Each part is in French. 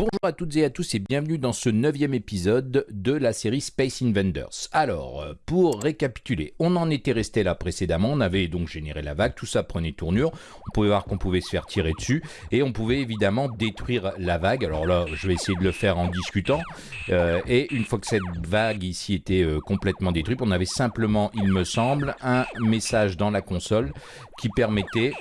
Bonjour à toutes et à tous et bienvenue dans ce neuvième épisode de la série Space Invaders. Alors, euh, pour récapituler, on en était resté là précédemment, on avait donc généré la vague, tout ça prenait tournure, on pouvait voir qu'on pouvait se faire tirer dessus, et on pouvait évidemment détruire la vague. Alors là, je vais essayer de le faire en discutant, euh, et une fois que cette vague ici était euh, complètement détruite, on avait simplement, il me semble, un message dans la console qui permettait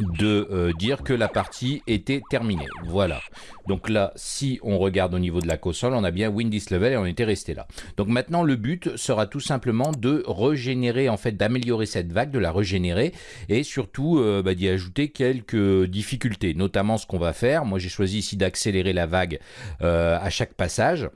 de euh, dire que la partie était terminée. Voilà. Donc là, si on regarde au niveau de la console, on a bien win this level et on était resté là. Donc maintenant, le but sera tout simplement de régénérer, en fait, d'améliorer cette vague, de la régénérer et surtout euh, bah, d'y ajouter quelques difficultés. Notamment ce qu'on va faire. Moi, j'ai choisi ici d'accélérer la vague euh, à chaque passage.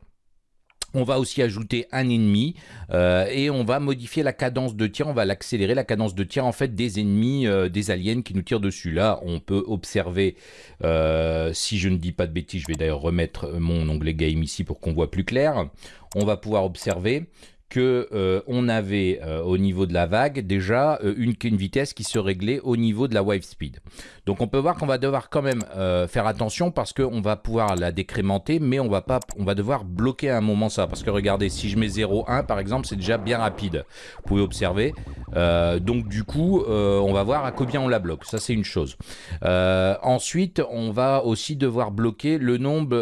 On va aussi ajouter un ennemi euh, et on va modifier la cadence de tir, on va l'accélérer, la cadence de tir en fait des ennemis, euh, des aliens qui nous tirent dessus. Là, on peut observer, euh, si je ne dis pas de bêtises, je vais d'ailleurs remettre mon onglet game ici pour qu'on voit plus clair. On va pouvoir observer que euh, on avait au niveau de la vague déjà une, vitesse qui se réglait au niveau de la wave speed. Donc on peut voir qu'on va devoir quand même faire attention parce qu'on va pouvoir la décrémenter mais on va pas on va devoir bloquer à un moment ça parce que regardez si je mets 0,1 par exemple c'est déjà bien rapide. Vous pouvez observer. donc du coup on va voir à combien on la bloque. Ça c'est une chose. ensuite on va aussi devoir bloquer le nombre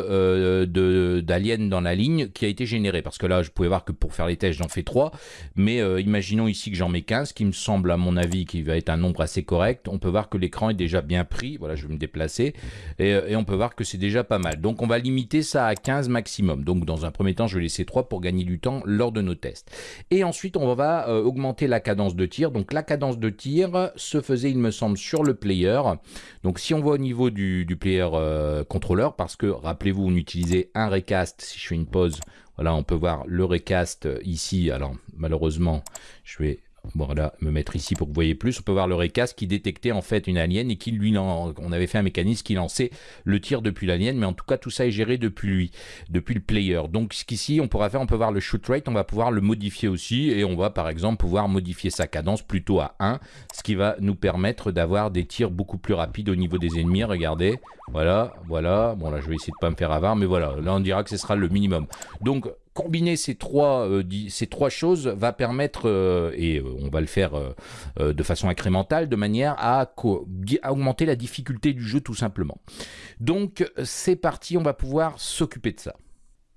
d'aliens dans la ligne qui a été généré parce que là je pouvais voir que pour faire les tests j'en fais 3, mais euh, imaginons ici que j'en mets 15, qui me semble à mon avis qui va être un nombre assez correct. On peut voir que l'écran est déjà bien pris, voilà je vais me déplacer, euh, et, on peut voir que c'est déjà pas mal. Donc on va limiter ça à 15 maximum. Donc dans un premier temps je vais laisser 3 pour gagner du temps lors de nos tests. Et ensuite on va euh, augmenter la cadence de tir. Donc la cadence de tir se faisait il me semble sur le player. Donc si on voit au niveau du, du player contrôleur, parce que rappelez-vous on utilisait un recast, si je fais une pause, voilà, on peut voir le recast ici. Alors, malheureusement, je vais voilà, me mettre ici pour que vous voyez plus. On peut voir le recast qui détectait en fait une alien et qui lui, on avait fait un mécanisme qui lançait le tir depuis l'alien, mais en tout cas tout ça est géré depuis lui, depuis le player. Donc ce qu'ici on pourra faire, on peut voir le shoot rate, on va pouvoir le modifier aussi et on va par exemple pouvoir modifier sa cadence plutôt à 1, ce qui va nous permettre d'avoir des tirs beaucoup plus rapides au niveau des ennemis. Regardez, voilà, voilà. Bon là je vais essayer de pas me faire avoir, mais voilà, là on dira que ce sera le minimum. Donc combiner ces trois, euh, ces trois choses va permettre, euh, et euh, on va le faire de façon incrémentale, de manière à, à, augmenter la difficulté du jeu tout simplement. Donc c'est parti, on va pouvoir s'occuper de ça.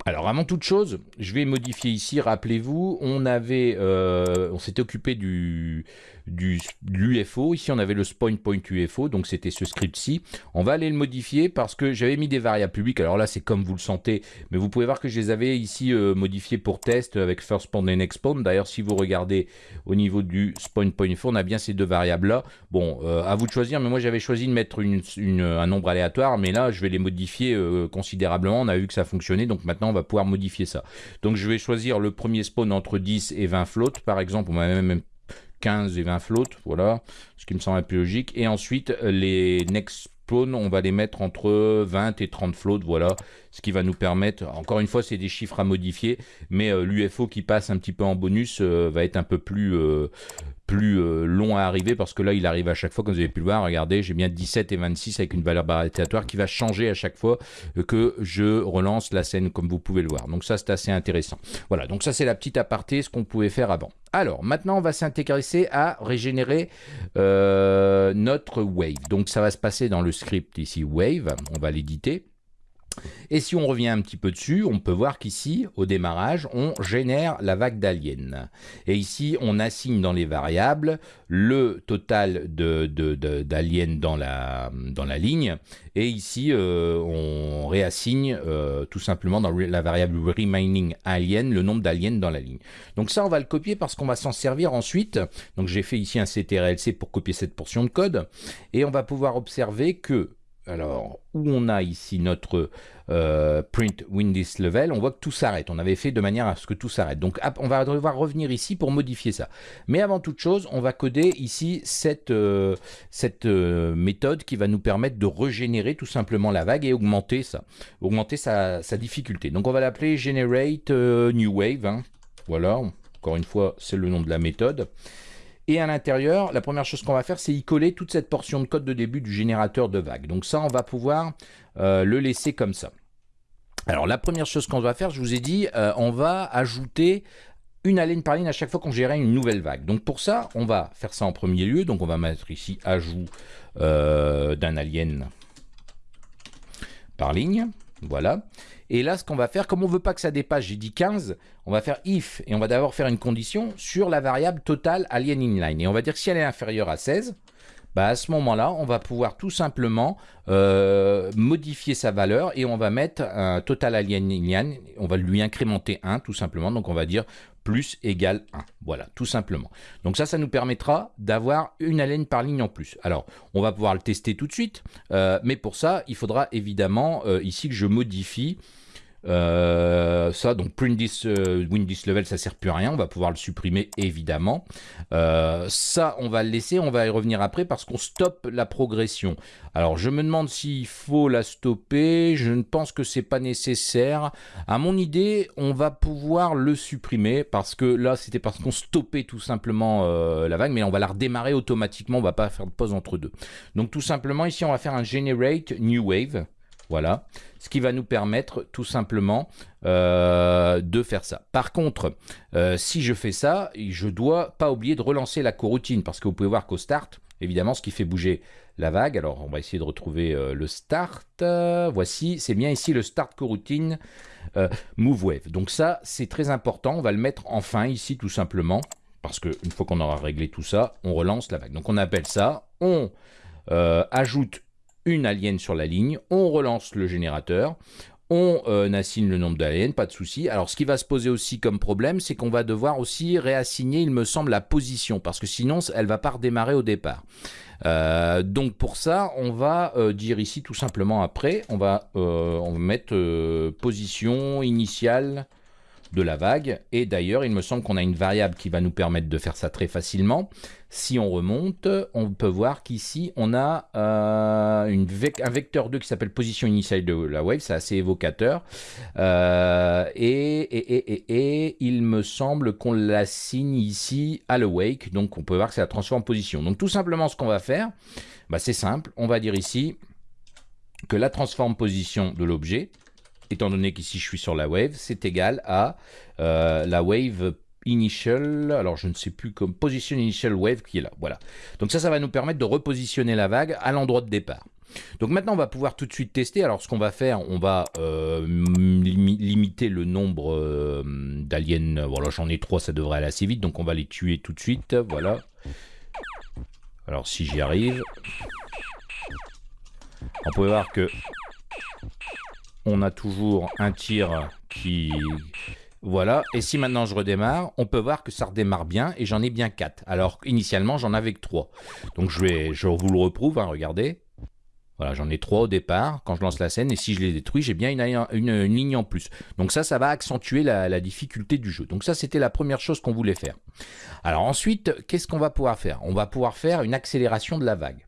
Alors avant toute chose, je vais modifier ici, rappelez-vous, on avait, on s'était occupé du, du l'UFO. Ici, on avait le spawn point UFO, donc c'était ce script-ci. On va aller le modifier parce que j'avais mis des variables publiques. Alors là, c'est comme vous le sentez, mais vous pouvez voir que je les avais ici euh, modifiés pour test avec first spawn et next spawn. D'ailleurs, si vous regardez au niveau du spawn point UFO, on a bien ces deux variables-là. Bon, euh, à vous de choisir, mais moi j'avais choisi de mettre un nombre aléatoire, mais là, je vais les modifier euh, considérablement. On a vu que ça fonctionnait, donc maintenant, on va pouvoir modifier ça. Donc, je vais choisir le premier spawn entre 10 et 20 floats, par exemple. On va même 15 et 20 flottes, voilà, ce qui me semble un peu logique. Et ensuite, les next spawn, on va les mettre entre 20 et 30 flottes, voilà, ce qui va nous permettre, encore une fois, c'est des chiffres à modifier, mais euh, l'UFO qui passe un petit peu en bonus euh, va être un peu plus, euh, plus euh, long à arriver parce que là il arrive à chaque fois comme vous avez pu le voir regardez j'ai bien 17 et 26 avec une valeur aléatoire qui va changer à chaque fois que je relance la scène comme vous pouvez le voir. Donc ça c'est assez intéressant. Voilà donc ça c'est la petite aparté ce qu'on pouvait faire avant. Alors maintenant on va s'intéresser à régénérer euh, notre wave. Donc ça va se passer dans le script ici wave. On va l'éditer et si on revient un petit peu dessus, on peut voir qu'ici, au démarrage, on génère la vague d'aliens. Et ici, on assigne dans les variables le total d'aliens de, dans, la, dans la ligne. Et ici, euh, on réassigne euh, tout simplement dans la variable remaining alien le nombre d'aliens dans la ligne. Donc ça, on va le copier parce qu'on va s'en servir ensuite. Donc j'ai fait ici un CTRLC pour copier cette portion de code. Et on va pouvoir observer que alors, où on a ici notre euh, print Windows level, on voit que tout s'arrête. On avait fait de manière à ce que tout s'arrête. Donc, on va devoir revenir ici pour modifier ça. Mais avant toute chose, on va coder ici cette, euh, euh, méthode qui va nous permettre de régénérer tout simplement la vague et augmenter ça, augmenter sa, difficulté. Donc, on va l'appeler generate new wave. Hein. Voilà, encore une fois, c'est le nom de la méthode. Et à l'intérieur, la première chose qu'on va faire, c'est y coller toute cette portion de code de début du générateur de vagues. Donc ça, on va pouvoir euh, le laisser comme ça. Alors la première chose qu'on va faire, je vous ai dit, euh, on va ajouter une alien par ligne à chaque fois qu'on gérait une nouvelle vague. Donc pour ça, on va faire ça en premier lieu. Donc on va mettre ici ajout euh, d'un alien par ligne. Voilà. Et là, ce qu'on va faire, comme on veut pas que ça dépasse, j'ai dit 15, on va faire if, et on va d'abord faire une condition sur la variable totale alien inline. Et on va dire que si elle est inférieure à 16, bah à ce moment-là, on va pouvoir tout simplement euh, modifier sa valeur et on va mettre un total alien inline, on va lui incrémenter 1 tout simplement. Donc on va dire plus égale 1. Voilà, tout simplement. Donc ça, ça nous permettra d'avoir une haleine par ligne en plus. Alors, on va pouvoir le tester tout de suite, euh, mais pour ça, il faudra évidemment euh, ici que je modifie euh, ça, donc this, euh, win this level, ça sert plus à rien. On va pouvoir le supprimer évidemment. Euh, ça, on va le laisser. On va y revenir après parce qu'on stoppe la progression. Alors, je me demande s'il faut la stopper. Je ne pense que c'est pas nécessaire. À mon idée, on va pouvoir le supprimer parce que là, c'était parce qu'on stoppait tout simplement la vague, mais on va la redémarrer automatiquement. On va pas faire de pause entre deux. Donc, tout simplement, ici, on va faire un generate new wave. Voilà, ce qui va nous permettre tout simplement euh, de faire ça. Par contre, euh, si je fais ça, je dois pas oublier de relancer la coroutine parce que vous pouvez voir qu'au start, évidemment, ce qui fait bouger la vague. Alors, on va essayer de retrouver euh, le start. voici, c'est bien ici le start coroutine move wave. Donc ça, c'est très important. On va le mettre en fin ici tout simplement parce qu'une fois qu'on aura réglé tout ça, on relance la vague. Donc on appelle ça, on ajoute une alien sur la ligne, on relance le générateur, on euh, assigne le nombre d'aliens, pas de souci. Alors ce qui va se poser aussi comme problème, c'est qu'on va devoir aussi réassigner, il me semble, la position, parce que sinon elle va pas redémarrer au départ. Euh, donc pour ça, on va euh, dire ici tout simplement après, on va mettre position initiale la vague. Et d'ailleurs, il me semble qu'on a une variable qui va nous permettre de faire ça très facilement. Si on remonte, on peut voir qu'ici, on a euh, une un vecteur 2 qui s'appelle position initiale de la wave. C'est assez évocateur. Euh, et, et, il me semble qu'on l'assigne ici à l'awake. Donc, on peut voir que c'est la transforme position. Donc, tout simplement, ce qu'on va faire, bah, c'est simple. On va dire ici que la transforme position de l'objet, étant donné qu'ici je suis sur la wave, c'est égal à euh, la wave initial, alors je ne sais plus comme position initial wave qui est là, voilà. Donc ça, ça va nous permettre de repositionner la vague à l'endroit de départ. Donc maintenant, on va pouvoir tout de suite tester. Alors ce qu'on va faire, on va euh, limiter le nombre euh, d'aliens. Voilà, j'en ai trois, ça devrait aller assez vite, donc on va les tuer tout de suite, voilà. Alors si j'y arrive, on peut voir que on a toujours un tir qui... Voilà, et si maintenant je redémarre, on peut voir que ça redémarre bien, et j'en ai bien 4. Alors, initialement, j'en avais que 3. Donc, je, vais, je vous le reprouve, hein, regardez. Voilà, j'en ai 3 au départ, quand je lance la scène, et si je les détruis, j'ai bien une, ligne en plus. Donc ça, ça va accentuer la, la difficulté du jeu. Donc ça, c'était la première chose qu'on voulait faire. Alors ensuite, qu'est-ce qu'on va pouvoir faire? On va pouvoir faire une accélération de la vague.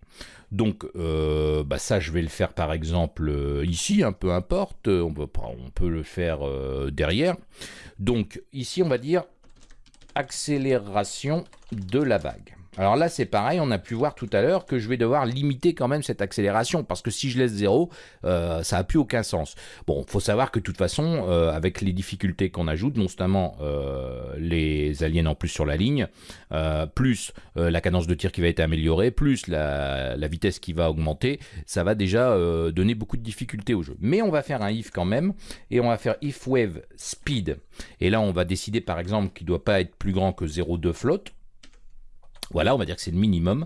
Donc euh, bah ça, je vais le faire par exemple euh, ici, peu importe, on peut, on peut le faire euh, derrière. Donc ici, on va dire accélération de la vague. Alors là, c'est pareil, on a pu voir tout à l'heure que je vais devoir limiter quand même cette accélération, parce que si je laisse zéro, euh, ça n'a plus aucun sens. Bon, il faut savoir que de toute façon, euh, avec les difficultés qu'on ajoute, notamment euh, les aliens en plus sur la ligne, plus la cadence de tir qui va être améliorée, plus la, vitesse qui va augmenter, ça va déjà donner beaucoup de difficultés au jeu. Mais on va faire un if quand même, et on va faire if wave speed. Et là, on va décider par exemple qu'il ne doit pas être plus grand que 0,2 float. Voilà, on va dire que c'est le minimum.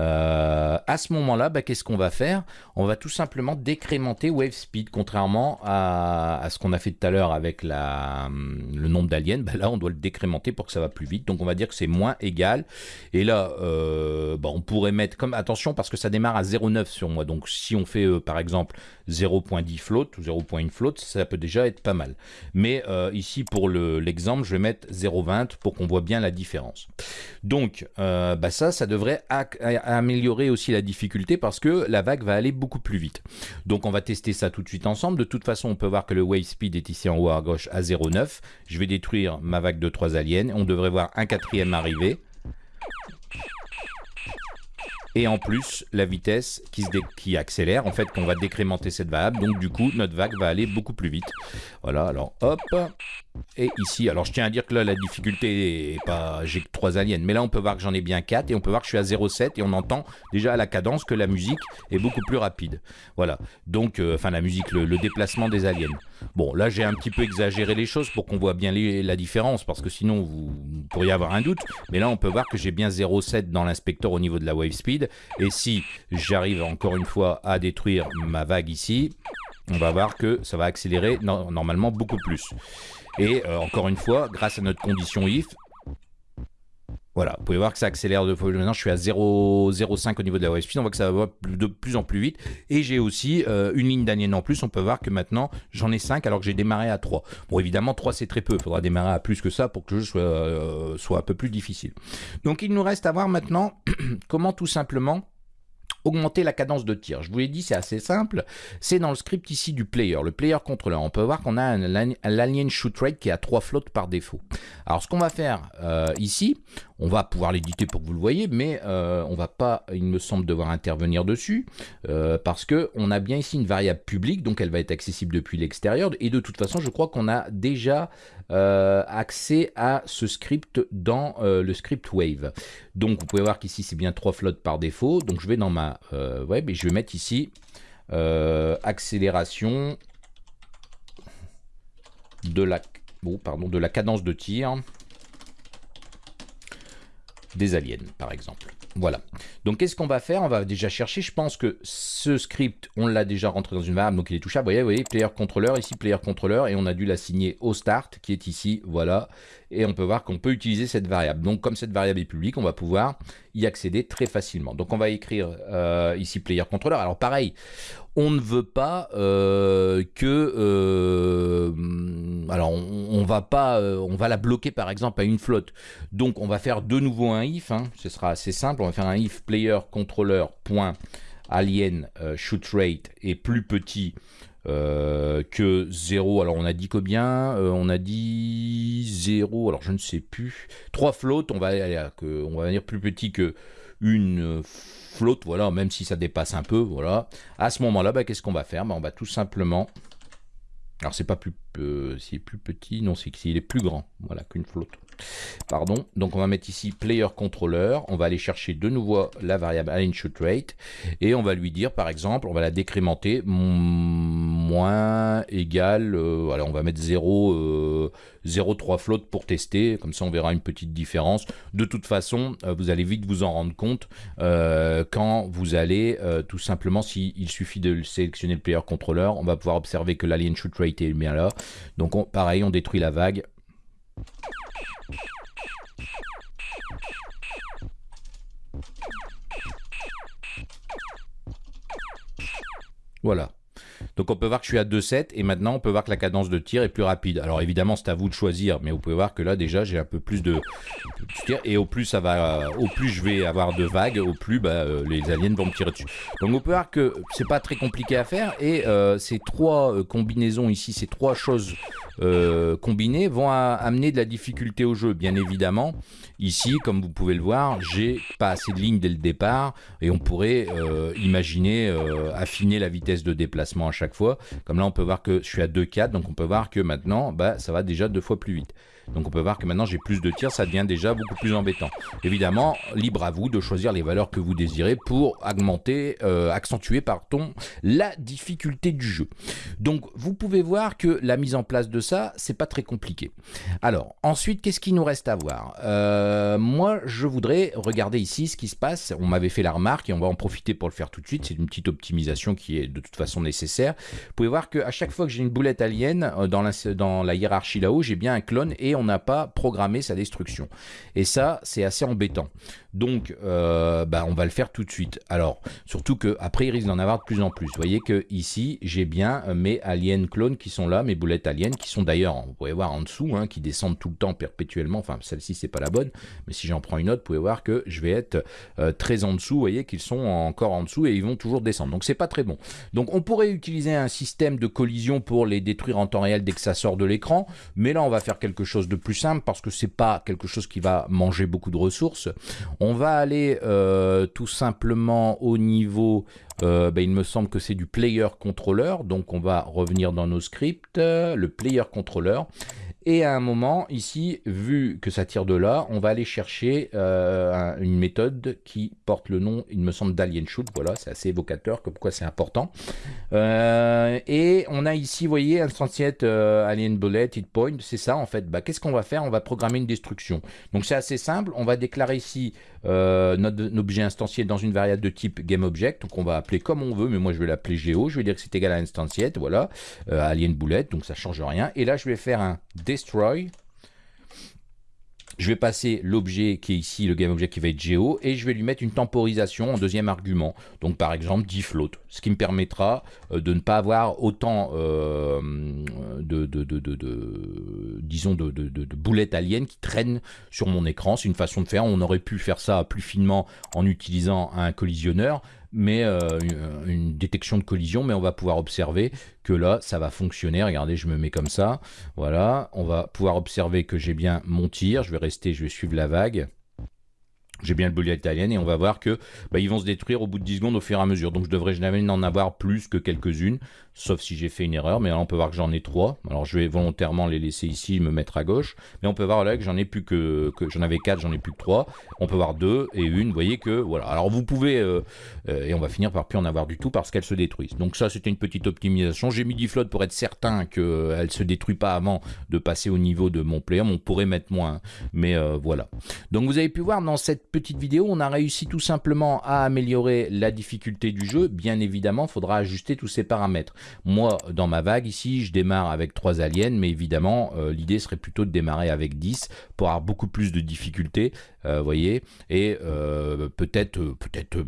Euh, à ce moment-là, bah, qu'est-ce qu'on va faire? On va tout simplement décrémenter wave speed, contrairement à, ce qu'on a fait tout à l'heure avec la, le nombre d'aliens. Bah, là, on doit le décrémenter pour que ça va plus vite. Donc, on va dire que c'est moins égal. Et là, euh, bah, on pourrait mettre comme attention parce que ça démarre à 0,9 sur moi. Donc, si on fait euh, par exemple 0.10 float ou 0.1 float, ça peut déjà être pas mal. Mais ici, pour l'exemple, je vais mettre 0.20 pour qu'on voit bien la différence. Donc, ça, ça devrait améliorer aussi la difficulté parce que la vague va aller beaucoup plus vite. Donc on va tester ça tout de suite ensemble. De toute façon, on peut voir que le wave speed est ici en haut à gauche à 0,9. Je vais détruire ma vague de 3 aliens. On devrait voir un quatrième arriver. et en plus la vitesse qui, accélère, en fait qu'on va décrémenter cette variable, donc du coup notre vague va aller beaucoup plus vite. Voilà, alors hop, et ici, alors je tiens à dire que là la difficulté est pas, j'ai que 3 aliens, mais là on peut voir que j'en ai bien 4 et on peut voir que je suis à 0,7 et on entend déjà à la cadence que la musique est beaucoup plus rapide. Voilà, donc, euh, enfin la musique, le, déplacement des aliens. Bon, là j'ai un petit peu exagéré les choses pour qu'on voit bien la différence, parce que sinon vous, vous pourriez avoir un doute, mais là on peut voir que j'ai bien 0,7 dans l'inspecteur au niveau de la wave speed, et si j'arrive encore une fois à détruire ma vague ici, on va voir que ça va accélérer normalement beaucoup plus. Et euh, encore une fois, grâce à notre condition if, voilà, vous pouvez voir que ça accélère de fois. Maintenant, je suis à 0,05 au niveau de la wave speed. On voit que ça va de plus en plus vite. Et j'ai aussi euh, une ligne d'anienne en plus. On peut voir que maintenant, j'en ai 5 alors que j'ai démarré à 3. Bon, évidemment, 3 c'est très peu. Il faudra démarrer à plus que ça pour que le jeu soit, euh, soit un peu plus difficile. Donc, il nous reste à voir maintenant comment tout simplement augmenter la cadence de tir. Je vous l'ai dit, c'est assez simple. C'est dans le script ici du player, le player controller. On peut voir qu'on a un, alien shoot rate qui a 3 flottes par défaut. Alors ce qu'on va faire euh, ici, on va pouvoir l'éditer pour que vous le voyez, mais euh, on va pas, il me semble, devoir intervenir dessus, euh, parce que on a bien ici une variable publique, donc elle va être accessible depuis l'extérieur, et de toute façon, je crois qu'on a déjà euh, accès à ce script dans le script Wave. Donc vous pouvez voir qu'ici, c'est bien trois flottes par défaut, donc je vais dans ma web, et je vais mettre ici accélération de la, bon, pardon, de la cadence de tir des aliens, par exemple. Voilà. Donc, qu'est-ce qu'on va faire? On va déjà chercher. Je pense que ce script, on l'a déjà rentré dans une variable, donc il est touchable. Vous voyez, vous voyez, player controller, ici player controller, et on a dû l'assigner au start, qui est ici, voilà. Et on peut voir qu'on peut utiliser cette variable. Donc, comme cette variable est publique, on va pouvoir y accéder très facilement. Donc, on va écrire euh, ici player controller. Alors, pareil, on ne veut pas euh, que euh, alors on, va pas euh, on va la bloquer par exemple à une flotte donc on va faire de nouveau un if hein. ce sera assez simple on va faire un if player point alien shoot rate est plus petit que 0 alors on a dit combien? On a dit 0 alors je ne sais plus. 3 flottes. On va aller on va dire plus petit que une flotte, voilà, même si ça dépasse un peu, voilà. À ce moment-là, bah, qu'est-ce qu'on va faire? Bah, On va tout simplement... Alors, c'est pas plus... Euh, s'il est plus petit, non, c'est qu'il est plus grand, voilà, qu'une flotte. Pardon. Donc on va mettre ici player controller. On va aller chercher de nouveau la variable align shoot rate et on va lui dire par exemple, on va la décrémenter moins égal. Euh, on va mettre 0 0,3 euh, flotte pour tester. Comme ça on verra une petite différence. De toute façon, euh, vous allez vite vous en rendre compte quand vous allez tout simplement, s'il suffit de sélectionner le player controller, on va pouvoir observer que l'alien shoot rate est bien là. Donc pareil, on détruit la vague. Voilà. Donc on peut voir que je suis à 2,7 et maintenant on peut voir que la cadence de tir est plus rapide. Alors évidemment c'est à vous de choisir, mais vous pouvez voir que là déjà j'ai un peu plus de, tir et au plus ça va, au plus je vais avoir de vagues, au plus bah, euh, les aliens vont me tirer dessus. Donc on peut voir que c'est pas très compliqué à faire et euh, ces trois euh, combinaisons ici, ces trois choses combinés vont amener de la difficulté au jeu. Bien évidemment, ici, comme vous pouvez le voir, j'ai pas assez de lignes dès le départ et on pourrait imaginer affiner la vitesse de déplacement à chaque fois. Comme là, on peut voir que je suis à 2,4, donc on peut voir que maintenant, bah, ça va déjà deux fois plus vite. Donc on peut voir que maintenant j'ai plus de tirs, ça devient déjà beaucoup plus embêtant. Évidemment, libre à vous de choisir les valeurs que vous désirez pour augmenter, euh, accentuer pardon, la difficulté du jeu. Donc vous pouvez voir que la mise en place de ça, c'est pas très compliqué. Alors ensuite, qu'est-ce qu'il nous reste à voir? Euh, Moi, je voudrais regarder ici ce qui se passe. On m'avait fait la remarque et on va en profiter pour le faire tout de suite. C'est une petite optimisation qui est de toute façon nécessaire. Vous pouvez voir qu'à chaque fois que j'ai une boulette alien euh, dans la, dans la hiérarchie là-haut, j'ai bien un clone et on n'a pas programmé sa destruction. Et ça, c'est assez embêtant. Donc, euh, bah, on va le faire tout de suite. Alors, surtout qu'après, il risque d'en avoir de plus en plus. Vous voyez que ici, j'ai bien mes aliens clones qui sont là, mes boulettes aliens, qui sont d'ailleurs, vous pouvez voir en dessous, hein, qui descendent tout le temps perpétuellement. Enfin, celle-ci, c'est pas la bonne, mais si j'en prends une autre, vous pouvez voir que je vais être euh, très en dessous. Vous voyez qu'ils sont encore en dessous et ils vont toujours descendre. Donc, c'est pas très bon. Donc, on pourrait utiliser un système de collision pour les détruire en temps réel dès que ça sort de l'écran, mais là, on va faire quelque chose de plus simple parce que c'est pas quelque chose qui va manger beaucoup de ressources. On va aller euh, tout simplement au niveau, euh, ben, il me semble que c'est du player controller, donc on va revenir dans nos scripts, le player controller. Et à un moment, ici, vu que ça tire de là, on va aller chercher euh, une méthode qui porte le nom, il me semble, d'Alien Shoot. Voilà, c'est assez évocateur, comme quoi c'est important. Euh, et on a ici, vous voyez, instantiate euh, Alien Bullet, Hit Point. C'est ça, en fait. Bah, Qu'est-ce qu'on va faire? On va programmer une destruction. Donc c'est assez simple. On va déclarer ici notre, objet instancié dans une variable de type GameObject. Donc on va appeler comme on veut, mais moi je vais l'appeler Geo. Je vais dire que c'est égal à instantiate, voilà, Alien Bullet, donc ça change rien. Et là, je vais faire un destroy. Je vais passer l'objet qui est ici, le GameObject qui va être Geo, et je vais lui mettre une temporisation en deuxième argument. Donc par exemple float, ce qui me permettra euh, de ne pas avoir autant euh, de, de, boulettes aliens qui traînent sur mon écran. C'est une façon de faire. On aurait pu faire ça plus finement en utilisant un collisionneur, mais euh, une détection de collision, mais on va pouvoir observer que là, ça va fonctionner. Regardez, je me mets comme ça. Voilà, on va pouvoir observer que j'ai bien mon tir. Je vais rester, je vais suivre la vague. J'ai bien le bullet italien et on va voir que bah, ils vont se détruire au bout de 10 secondes au fur et à mesure. Donc je devrais jamais en avoir plus que quelques-unes sauf si j'ai fait une erreur, mais là on peut voir que j'en ai trois. Alors je vais volontairement les laisser ici, me mettre à gauche, mais on peut voir là que j'en ai plus que, j'en avais quatre, j'en ai plus que trois. On peut voir deux et une, vous voyez que voilà. Alors vous pouvez, euh, euh, et on va finir par plus en avoir du tout parce qu'elles se détruisent. Donc ça c'était une petite optimisation. J'ai mis float pour être certain qu'elle ne se détruit pas avant de passer au niveau de mon player. On pourrait mettre moins, mais euh, voilà. Donc vous avez pu voir dans cette petite vidéo, on a réussi tout simplement à améliorer la difficulté du jeu. Bien évidemment, il faudra ajuster tous ces paramètres. Moi, dans ma vague ici, je démarre avec 3 aliens, mais évidemment, euh, l'idée serait plutôt de démarrer avec 10 pour avoir beaucoup plus de difficultés, euh, voyez, et euh, peut-être, peut-être,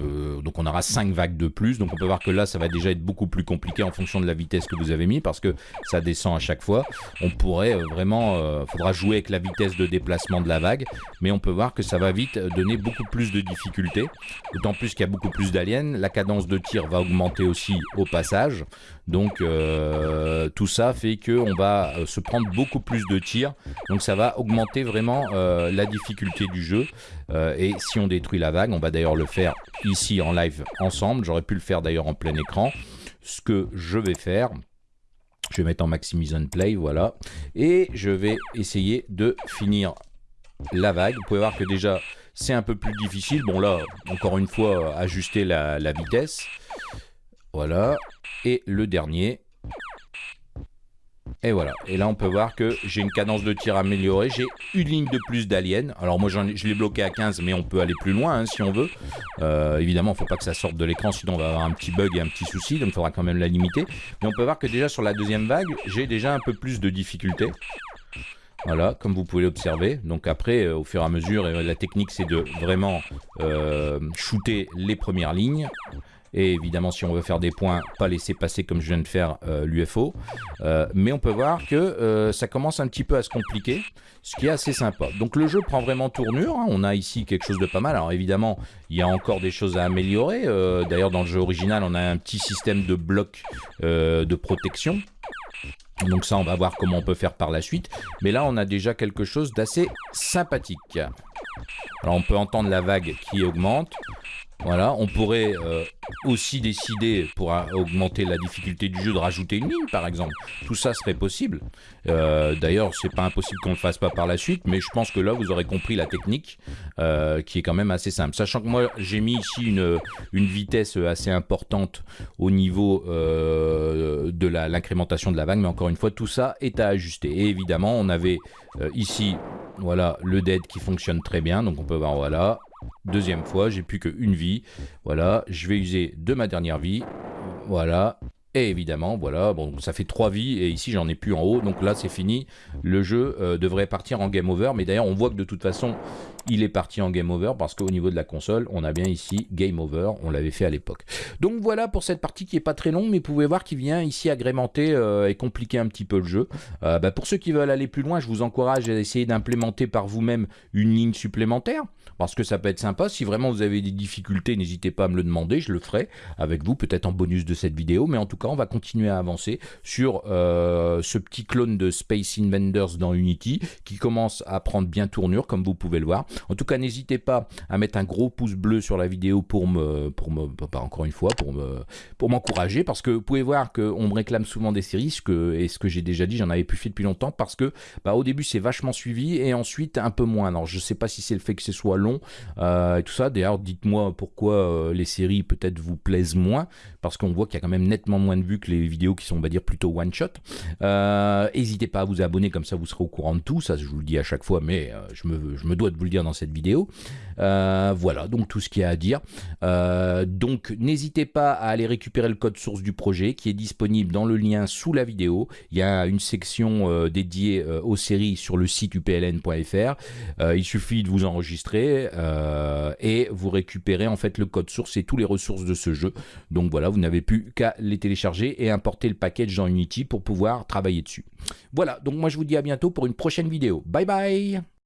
donc on aura 5 vagues de plus, donc on peut voir que là, ça va déjà être beaucoup plus compliqué en fonction de la vitesse que vous avez mis, parce que ça descend à chaque fois. On pourrait vraiment, faudra jouer avec la vitesse de déplacement de la vague, mais on peut voir que ça va vite donner beaucoup plus de difficultés, d'autant plus qu'il y a beaucoup plus d'aliens, la cadence de tir va augmenter aussi au passage, donc euh, tout ça fait qu'on va euh, se prendre beaucoup plus de tirs. Donc ça va augmenter vraiment euh, la difficulté du jeu. et si on détruit la vague, on va d'ailleurs le faire ici en live ensemble. J'aurais pu le faire d'ailleurs en plein écran. Ce que je vais faire, je vais mettre en maximise play, voilà. Et je vais essayer de finir la vague. Vous pouvez voir que déjà c'est un peu plus difficile. Bon là, encore une fois, ajuster la, la vitesse. Voilà. Et le dernier. Et voilà. Et là, on peut voir que j'ai une cadence de tir améliorée. J'ai une ligne de plus d'aliens. Alors moi, je l'ai bloqué à 15, mais on peut aller plus loin hein, si on veut. Euh, évidemment, il ne faut pas que ça sorte de l'écran, sinon on va avoir un petit bug et un petit souci. Donc il faudra quand même la limiter. Mais on peut voir que déjà sur la deuxième vague, j'ai déjà un peu plus de difficulté. Voilà, comme vous pouvez l'observer. Donc après, euh, au fur et à mesure, la technique c'est de vraiment euh, shooter les premières lignes. Et évidemment, si on veut faire des points, pas laisser passer comme je viens de faire euh, l'UFO. Euh, mais on peut voir que euh, ça commence un petit peu à se compliquer, ce qui est assez sympa. Donc le jeu prend vraiment tournure. Hein. On a ici quelque chose de pas mal. Alors évidemment, il y a encore des choses à améliorer. D'ailleurs, dans le jeu original, on a un petit système de blocs de protection. Donc ça, on va voir comment on peut faire par la suite. Mais là, on a déjà quelque chose d'assez sympathique. Alors on peut entendre la vague qui augmente. Voilà, on pourrait euh, aussi décider, pour augmenter la difficulté du jeu, de rajouter une ligne, par exemple. Tout ça serait possible. Euh, D'ailleurs, c'est pas impossible qu'on le fasse pas par la suite, mais je pense que là, vous aurez compris la technique, euh, qui est quand même assez simple. Sachant que moi, j'ai mis ici une, une, vitesse assez importante au niveau euh, de l'incrémentation de la vague, mais encore une fois, tout ça est à ajuster. Et évidemment, on avait ici, voilà, le dead qui fonctionne très bien, donc on peut voir, voilà, Deuxième fois, j'ai plus qu'une vie. Voilà, je vais user de ma dernière vie. Voilà, et évidemment, voilà, bon, ça fait trois vies et ici j'en ai plus en haut, donc là c'est fini. Le jeu euh, devrait partir en game over, mais d'ailleurs on voit que de toute façon il est parti en game over parce qu'au niveau de la console, on a bien ici game over, on l'avait fait à l'époque. Donc voilà pour cette partie qui est pas très longue, mais vous pouvez voir qu'il vient ici agrémenter euh, et compliquer un petit peu le jeu. Euh, bah, pour ceux qui veulent aller plus loin, je vous encourage à essayer d'implémenter par vous-même une ligne supplémentaire parce que ça peut être sympa. Si vraiment vous avez des difficultés, n'hésitez pas à me le demander, je le ferai avec vous, peut-être en bonus de cette vidéo, mais en tout on va continuer à avancer sur euh, ce petit clone de Space Invaders dans Unity qui commence à prendre bien tournure, comme vous pouvez le voir. En tout cas, n'hésitez pas à mettre un gros pouce bleu sur la vidéo pour me, pour me, pas encore une fois, pour me, pour m'encourager, parce que vous pouvez voir qu'on me réclame souvent des séries, ce que, et ce que j'ai déjà dit, j'en avais plus fait depuis longtemps, parce que bah, au début c'est vachement suivi et ensuite un peu moins. Alors je sais pas si c'est le fait que ce soit long euh, et tout ça. D'ailleurs, dites-moi pourquoi euh, les séries peut-être vous plaisent moins, parce qu'on voit qu'il y a quand même nettement moins de vues que les vidéos qui sont, on va dire, plutôt one shot. Euh, n'hésitez pas à vous abonner, comme ça vous serez au courant de tout. Ça, je vous le dis à chaque fois, mais je me, je me dois de vous le dire dans cette vidéo. voilà, donc tout ce qu'il y a à dire. donc n'hésitez pas à aller récupérer le code source du projet qui est disponible dans le lien sous la vidéo. Il y a une section dédiée aux séries sur le site upln.fr. il suffit de vous enregistrer et vous récupérez en fait le code source et toutes les ressources de ce jeu. Donc voilà, vous n'avez plus qu'à les télécharger et importer le package dans Unity pour pouvoir travailler dessus. Voilà, donc moi je vous dis à bientôt pour une prochaine vidéo. Bye bye